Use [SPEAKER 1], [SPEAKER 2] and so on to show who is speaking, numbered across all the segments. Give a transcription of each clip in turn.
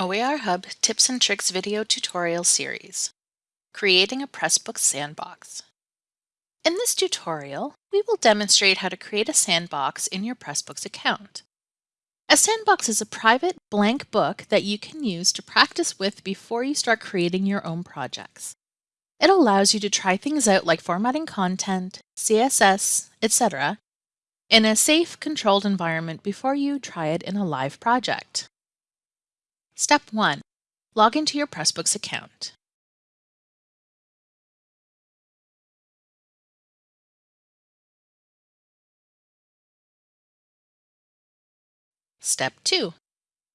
[SPEAKER 1] OER Hub Tips and Tricks video tutorial series, Creating a Pressbooks Sandbox. In this tutorial, we will demonstrate how to create a sandbox in your Pressbooks account. A sandbox is a private blank book that you can use to practice with before you start creating your own projects. It allows you to try things out like formatting content, CSS, etc. in a safe, controlled environment before you try it in a live project. Step 1. Log into your Pressbooks account. Step 2.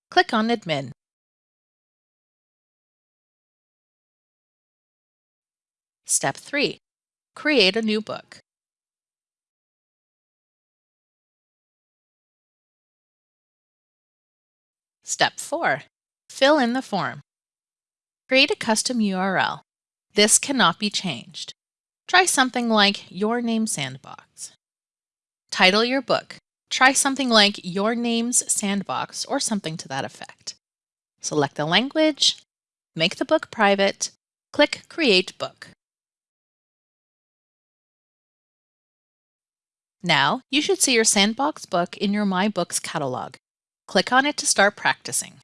[SPEAKER 1] Click on Admin. Step 3. Create a new book. Step 4. Fill in the form. Create a custom URL. This cannot be changed. Try something like Your Name Sandbox. Title your book. Try something like Your Name's Sandbox or something to that effect. Select the language, make the book private, click Create Book. Now, you should see your Sandbox book in your My Books catalog. Click on it to start practicing.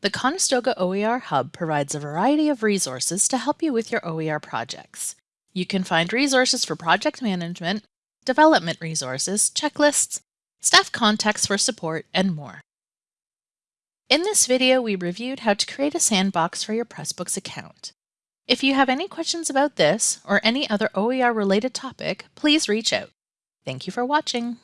[SPEAKER 1] The Conestoga OER Hub provides a variety of resources to help you with your OER projects. You can find resources for project management, development resources, checklists, staff contacts for support, and more. In this video, we reviewed how to create a sandbox for your Pressbooks account. If you have any questions about this or any other OER related topic, please reach out. Thank you for watching.